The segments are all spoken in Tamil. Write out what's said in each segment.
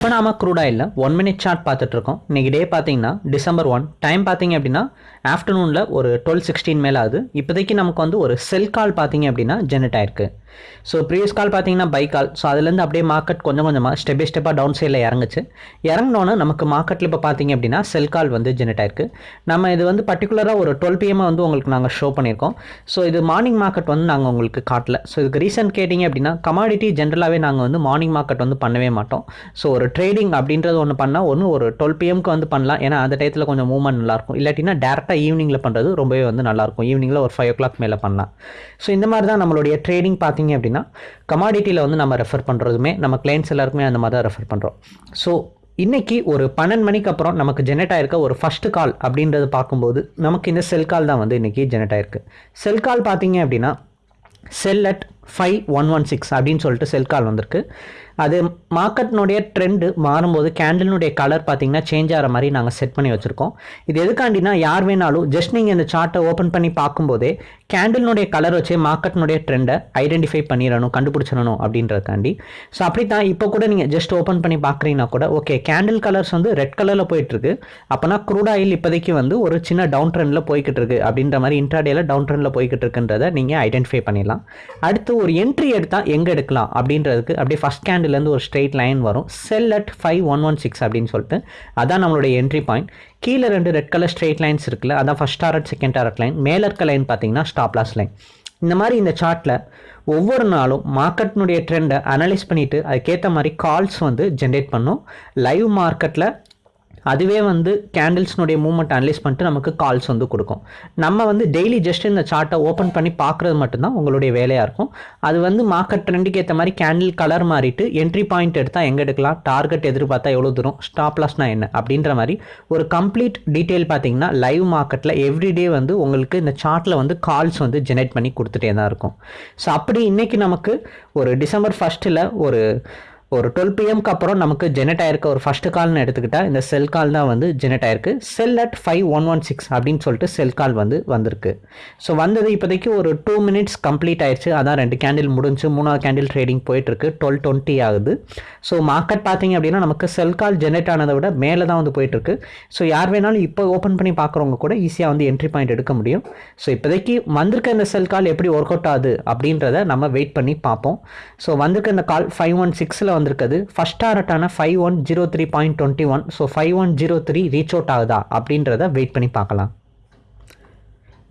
இப்போ நாம க்ரூடாயில் ஒன் மினிட் சார்ட் பார்த்துட்டு இருக்கோம் இன்னைக்கு டே பார்த்தீங்கன்னா டிசம்பர் ஒன் டைம் பார்த்தீங்க அப்படின்னா ஆஃப்டர்நூனில் ஒரு டுவெல் சிக்ஸ்டீன் மேலே ஆகுது இப்போதைக்கு நமக்கு வந்து ஒரு செல் கால் பார்த்தீங்க அப்படின்னா ஜெனரேட் ஆயிருக்கு. ஸோ ப்ரீவியஸ் கால் பார்த்தீங்கன்னா பை கால் ஸோ அதுலேருந்து அப்படியே மார்க்கெட் கொஞ்சம் கொஞ்சமாக ஸ்டெப் பை ஸ்டெப்பாக டவுன் சைடில் இறங்குச்சு. இறங்கினோன்னு நமக்கு மார்க்கெட்டில் இப்போ பார்த்தீங்க அப்படின்னா செல் கால் வந்து ஜெனரேட் ஆயிருக்கு. நம்ம இது வந்து பர்டிகுலராக ஒரு டுவெல் பிஎம் வந்து உங்களுக்கு நாங்கள் ஷோ பண்ணியிருக்கோம். ஸோ இது மார்னிங் மார்க்கெட் வந்து நாங்கள் உங்களுக்கு காட்டல. ஸோ இதுக்கு ரீசன் கேட்டிங்க அப்படின்னா கமாடிட்டி ஜென்ரலாகவே நாங்கள் வந்து மார்னிங் மார்க்கெட் வந்து பண்ணவே மாட்டோம். ஸோ ஒரு ட்ரேடிங் அப்படின்றது ஒன்று பண்ணால் ஒன்று ஒரு டுவெல் பிஎம்க்கு வந்து பண்ணலாம். ஏன்னா அந்த டயத்தில் கொஞ்சம் மூவ்மெண்ட் நல்லாயிருக்கும். இல்லாட்டினா டேரெக்டாக ஈவினிங்கில் பண்ணுறது ரொம்பவே வந்து நல்லாயிருக்கும். ஈவினிங்கில் ஒரு ஃபைவ் ஓ கிளாக் மேலே பண்ணலாம். ஸோ இந்த மாதிரி தான் நம்மளுடைய ட்ரேடிங் பார்த்து அப்படின்னா கமாடிட்டியில் வந்து நம்ம ரெஃபர் பண்ணுறதுமே நம்ம கிளைண்ட்ஸ் எல்லாருக்குமே அந்த மாதிரி தான் ரெஃபர் பண்ணுறோம் ஸோ இன்னைக்கு ஒரு பன்னெண்டு மணிக்கு அப்புறம் நமக்கு ஜெனரேட் ஆயிருக்க ஒரு ஃபர்ஸ்ட் கால் அப்படின்றது பார்க்கும்போது நமக்கு இந்த செல் கால் தான் வந்து இன்னைக்கு ஜெனரேட் ஆயிருக்கு. செல் கால் பார்த்தீங்க அப்படின்னா sell at five one one six அப்படின்னு சொல்லிட்டு செல் கால் வந்திருக்கு. அது மார்க்கெட்னுடைய ட்ரெண்டு மாறும்போது கேண்டலினுடைய கலர் பார்த்தீங்கன்னா சேஞ்ச் ஆகிற மாதிரி நாங்கள் செட் பண்ணி வச்சுருக்கோம். இது எதுக்காண்டினா யார் வேணாலும் ஜஸ்ட் நீங்கள் இந்த சார்ட்டை ஓப்பன் பண்ணி பார்க்கும்போதே கேண்டில்னுடைய கலர் வச்சு மார்க்கெட்னுடைய ட்ரெண்டை ஐடென்டிஃபை பண்ணிடணும் கண்டுபிடிச்சிடணும் அப்படின்றதுக்காண்டி. ஸோ அப்படி தான் இப்போ கூட நீங்கள் ஜஸ்ட் ஓப்பன் பண்ணி பார்க்குறீங்கன்னா கூட ஓகே கேண்டில் கலர்ஸ் வந்து ரெட் கலரில் போயிட்டுருக்கு. அப்போனா க்ரூட் ஆயில் இப்போதைக்கு வந்து ஒரு சின்ன டவுன் ட்ரெண்டில் போய்கிட்டு இருக்கு அப்படின்ற மாதிரி இன்ட்ராடேல டவுன் ட்ரெண்டில் போய்கிட்டு இருக்குன்றதை நீங்கள் ஐடென்டிஃபை பண்ணிடலாம். அடுத்து ஒரு என்ட்ரி எடுத்தால் எங்கே எடுக்கலாம் அப்படின்றதுக்கு அப்படியே ஃபஸ்ட் கேண்டில்லேருந்து ஒரு ஸ்ட்ரெயிட் லைன் வரும். Sell at five one one six அப்படின்னு சொல்லிட்டு அதான் நம்மளுடைய என்ட்ரி பாயிண்ட் கீழே ரெண்டு ரெட் கலர் ஸ்ட்ரெயிட் லைன்ஸ் இருக்குல்ல அதான் first target second target line மேலே இருக்க லைன் பார்த்தீங்கன்னா ஸ்டாப் லாஸ் லைன் இந்த மாதிரி இந்த சார்ட்டில் ஒவ்வொரு நாளும் மார்க்கெட்னுடைய ட்ரெண்டை அனலைஸ் பண்ணிவிட்டு அதுக்கேற்ற மாதிரி கால்ஸ் வந்து ஜென்ரேட் பண்ணும். லைவ் மார்க்கெட்டில் அதுவே வந்து கேண்டில்ஸ்னுடைய மூவ்மெண்ட் அனலைஸ் பண்ணிட்டு நமக்கு கால்ஸ் வந்து கொடுக்கும். நம்ம வந்து டெய்லி ஜஸ்ட் இந்த சார்ட்டை ஓப்பன் பண்ணி பார்க்குறது மட்டும்தான் உங்களுடைய வேலையாக இருக்கும். அது வந்து மார்க்கெட் ட்ரெண்டுக்கு ஏற்ற மாதிரி கேண்டில் கலர் மாறிட்டு என்ட்ரி பாயிண்ட் எடுத்தால் எங்கே எடுக்கலாம்? டார்கெட் எதிர்பார்த்தா எவ்வளோ தூரம்? ஸ்டாப் லாஸ்னா என்ன? அப்படின்ற மாதிரி ஒரு கம்ப்ளீட் டீட்டெயில் பார்த்தீங்கன்னா லைவ் மார்க்கெட்டில் எவ்ரிடே வந்து உங்களுக்கு இந்த சார்ட்டில் வந்து கால்ஸ் வந்து ஜெனரேட் பண்ணி கொடுத்துட்டே தான் இருக்கும். ஸோ அப்படி இன்றைக்கி நமக்கு ஒரு டிசம்பர் ஃபஸ்ட்டில் ஒரு ஒரு டுவெல் பிஎம்க்கு அப்புறம் நமக்கு ஜெனரேட் ஆயிருக்க ஒரு ஃபர்ஸ்ட் கால்னு எடுத்துக்கிட்டால் இந்த செல் கால் தான் வந்து ஜெனரேட் ஆயிருக்கு. Sell at five one one six அப்படின்னு சொல்லிட்டு செல் கால் வந்து வந்திருக்கு. ஸோ வந்தது இப்போதைக்கு ஒரு டூ மினிட்ஸ் கம்ப்ளீட் ஆயிடுச்சு அதான் ரெண்டு கேண்டில் முடிஞ்சு மூணாவது கேண்டில் ட்ரேடிங் போயிட்டுருக்கு. டுவெல் டுவெண்ட்டி ஆகுது. ஸோ மார்க்கெட் பார்த்தீங்க அப்படின்னா நமக்கு செல் கால் ஜெனரேட் ஆனதை விட மேலே தான் வந்து போயிட்டுருக்கு. ஸோ யார் வேணாலும் இப்போ ஓப்பன் பண்ணி பார்க்குறவங்க கூட ஈஸியாக வந்து என்ட்ரி பாயிண்ட் எடுக்க முடியும். ஸோ இப்போதைக்கு வந்திருக்க இந்த செல் கால் எப்படி ஒர்க் அவுட் ஆகுது அப்படின்றத நம்ம வெயிட் பண்ணி பார்ப்போம். ஸோ வந்திருக்க இந்த கால் ஃபைவ் ஒன் சிக்ஸில் வந்திருக்குது. First டாரட்டான five one zero three point twenty one so five one zero three reach out ஆகுதா? அப்படின்றத வெயிட் பண்ணி பார்க்கலாம்.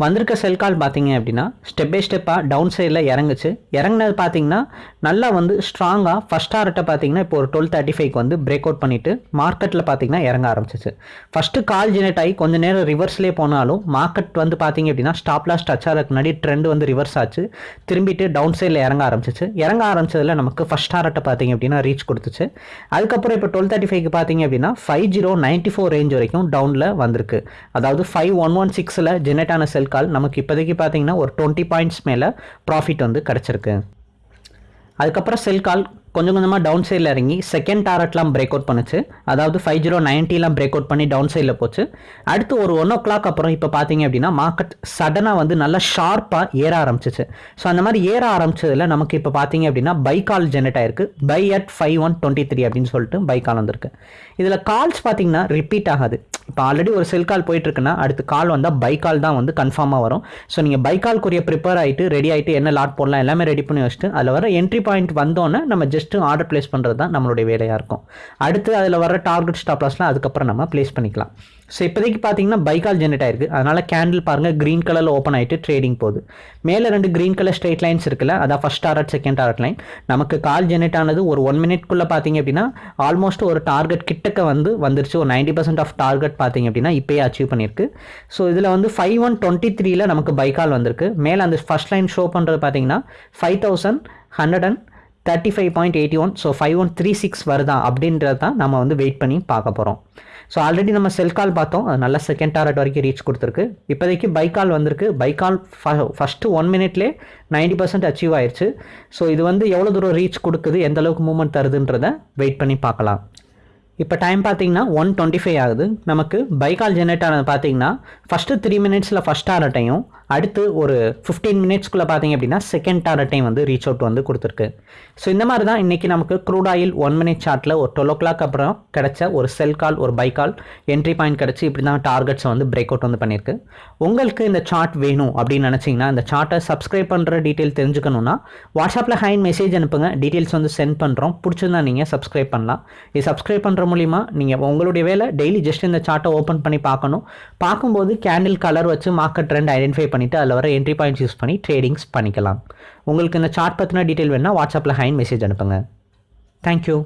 வந்திருக்க செல் கால் பார்த்தீங்க அப்படின்னா ஸ்டெப் பை ஸ்டெப்பாக டவுன் சைடில் இறங்குச்சு. இறங்குனது பார்த்தீங்கன்னா நல்லா வந்து ஸ்ட்ராங்காக ஃபஸ்ட் டாரட்டை பார்த்தீங்கன்னா இப்போ ஒரு டுவெல் தேர்ட்டி ஃபைவ்க்கு வந்து பிரேக் அவுட் பண்ணிவிட்டு மார்க்கெட்டில் பார்த்தீங்கன்னா இறங்க ஆரம்பிச்சிச்சு. ஃபஸ்ட்டு கால் ஜெனரேட் ஆகி கொஞ்சம் நேரம் ரிவர்ஸ்லேயே போனாலும் மார்க்கெட் வந்து பார்த்தீங்க அப்படின்னா ஸ்டாப் லாஸ் டச் ஆகிறதுக்கு முன்னாடி ட்ரெண்ட் வந்து ரிவர்ஸ் ஆச்சு. திரும்பிட்டு டவுன் சைடில் இறங்க ஆரம்பிச்சிச்சு. இறங்க ஆரம்பிச்சதில் நமக்கு ஃபஸ்ட் டாரட்டை பார்த்தீங்க அப்படின்னா ரீச் கொடுத்துச்சு. அதுக்கப்புறம் இப்போ டுவெல் தேர்ட்டி ஃபைவ்க்கு பார்த்தீங்க அப்படின்னா five zero ninety four range வரைக்கும் டவுனில் வந்திருக்கு. அதாவது ஃபைவ் ஒன் ஒன் சிக்ஸில் ஜெனரேட் ஆன செல் கால் நமக்கு இப்போதைக்கு பார்த்தீங்கன்னா ஒரு டுவெண்ட்டி பாயிண்ட்ஸ் மேலே ப்ராஃபிட் வந்து கிடச்சிருக்கு. அதுக்கப்புறம் செல் கால் கொஞ்சம் கொஞ்சமாக டவுன் சைடில் இறங்கி செகண்ட் டாரட்லாம் பிரேக் அவுட் பண்ணுச்சு. அதாவது ஃபைவ் ஜீரோ நைன்ட்டிலாம் பிரேக் அவுட் பண்ணி டவுன் சைடில் போச்சு. அடுத்து ஒரு ஒன் ஓ கிளாக் அப்புறம் இப்போ பார்த்தீங்க அப்படின்னா மார்க்கெட் சடனாக வந்து நல்லா ஷார்ப்பாக ஏற ஆரம்பிச்சிச்சு. ஸோ அந்த மாதிரி ஏற ஆரம்பிச்சதில் நமக்கு இப்போ பார்த்தீங்க அப்படின்னா பை கால் ஜெனரேட் ஆயிருக்கு. Buy at five one twenty three அப்படின்னு சொல்லிட்டு பை கால் வந்திருக்கு. இதில் கால்ஸ் பார்த்தீங்கன்னா ரிப்பீட் ஆகாது. இப்போ ஆல்ரெடி ஒரு செல் கால் போயிட்டுருக்குன்னா அடுத்து கால் வந்தால் பை கால் தான் வந்து கன்ஃபார்மாக வரும். ஸோ நீங்கள் பை கால்க்குரிய ப்ரிப்பேர் ஆகிட்டு ரெடி ஆகிட்டு என்ன லாட் போடலாம் எல்லாமே ரெடி பண்ணி வச்சுட்டு அதில் வர என்ட்ரி பாயிண்ட் வந்தோன்னே நம்ம ஜஸ்ட்டு ஆர்டர் ப்ளேஸ் பண்ணுறது தான் நம்மளுடைய வேலையாக இருக்கும். அடுத்து அதில் வர டார்கெட் ஸ்டாப்லாஸ்லாம் அதுக்கப்புறம் நம்ம ப்ளேஸ் பண்ணிக்கலாம். ஸோ இப்போதைக்கு பார்த்தீங்கன்னா பைக்கால் ஜென்ரேட் ஆயிருக்கு. அதனால் கேண்டில் பாருங்கள் க்ரீன் கலரில் ஓப்பன் ஆகிட்டு ட்ரேடிங் போகுது. மேலே ரெண்டு க்ரீன் கலர் ஸ்ட்ரெயிட் லைன்ஸ் இருக்குல்ல அதான் first target second target line நமக்கு கால் ஜென்ரேட் ஆனது ஒரு ஒன் மினிட்குள்ளே பார்த்தீங்க அப்படின்னா ஆல்மோஸ்ட் ஒரு டார்கெட் கிட்டக்க வந்து வந்துருச்சு. ஒரு நைன்டி பர்சன்ட் ஆஃப் டார்கெட் பார்த்தீங்க அப்படின்னா இப்போயே அச்சீவ் பண்ணியிருக்கு. ஸோ இதில் வந்து ஃபைவ் ஒன் டுவெண்ட்டி த்ரீல நமக்கு பைக்கால் வந்திருக்கு. மேலே அந்த ஃபஸ்ட் லைன் ஷோ பண்ணுறது பார்த்தீங்கன்னா five thousand hundred and thirty five point eighty one so five one three six வருதா அப்படின்றது தான் நம்ம வந்து வெயிட் பண்ணி பார்க்க போகிறோம் ஸோ ஆல்ரெடி நம்ம செல் கால் பார்த்தோம். அது நல்ல செகண்ட் டாரட் வரைக்கும் ரீச் கொடுத்துருக்கு. இப்போதைக்கு பை கால் வந்திருக்கு. பை கால் ஃபஸ்ட்டு ஒன் மினிட்லேயே நைன்டி பர்சன்ட் அச்சீவ் ஆயிடுச்சு ஸோ இது வந்து எவ்வளோ தூரம் ரீச் கொடுக்குது எந்த அளவுக்கு மூவ்மெண்ட் தருதுன்றதை வெயிட் பண்ணி பார்க்கலாம். இப்போ டைம் பார்த்தீங்கன்னா ஒன் டுவெண்ட்டி ஃபைவ் ஆகுது. நமக்கு பைக்கால் ஜெனரேட் ஆனது பார்த்தீங்கன்னா ஃபஸ்ட்டு த்ரீ மினிட்ஸில் ஃபஸ்ட் ஆரட்டையும் அடுத்து ஒரு ஃபிஃப்டீன் மினிட்ஸ்க்குள்ளே பார்த்தீங்க அப்படின்னா செகண்ட் டாரட்டையும் வந்து ரீச் அவுட் வந்து கொடுத்துருக்கு. ஸோ இந்த மாதிரி தான் இன்றைக்கி நமக்கு க்ரூட் ஆயில் ஒன் மினிட் சார்ட்டில் ஒரு டுவெல் ஓ கிளாக் அப்புறம் கிடைச்ச ஒரு செல் கால் ஒரு பை கால் என்ட்ரி பாயிண்ட் கிடச்சி இப்படி தான் டார்கெட்ஸை வந்து பிரேக் அவுட் வந்து பண்ணியிருக்கு. உங்களுக்கு இந்த சார்ட் வேணும் அப்படின்னு நினச்சிங்கன்னா இந்த சார்ட்டை சப்ஸ்கிரைப் பண்ணுற டீட்டெயில் தெரிஞ்சுக்கணுன்னா வாட்ஸ்அப்பில் ஹைன் மெசேஜ் அனுப்புங்க. டீட்டெயில்ஸ் வந்து சென்ட் பண்ணுறோம் பிடிச்சிருந்தா நீங்கள் சப்ஸ்கிரைப் பண்ணலாம். இது சப்ஸ்கிரைப் பண்ணுற மூலிமா நீங்கள் உங்களுடைய வேலை டெய்லி ஜஸ்ட் இந்த சார்ட்டை ஓப்பன் பண்ணி பார்க்கணும். பார்க்கும்போது கேண்டில் கலர் வச்சு மார்க்கெட் ட்ரெண்ட் ஐடென்டிஃபை பண்ணிவிட்டு அதில் வர என்ட்ரி பாயிண்ட்ஸ் யூஸ் பண்ணி ட்ரேடிங்ஸ் பண்ணிக்கலாம். உங்களுக்கு இந்த சார்ட் பற்றின டீட்டெயில் வேணால் வாட்ஸ்அப்பில் ஹைன் மெசேஜ் அனுப்புங்க. தேங்க்யூ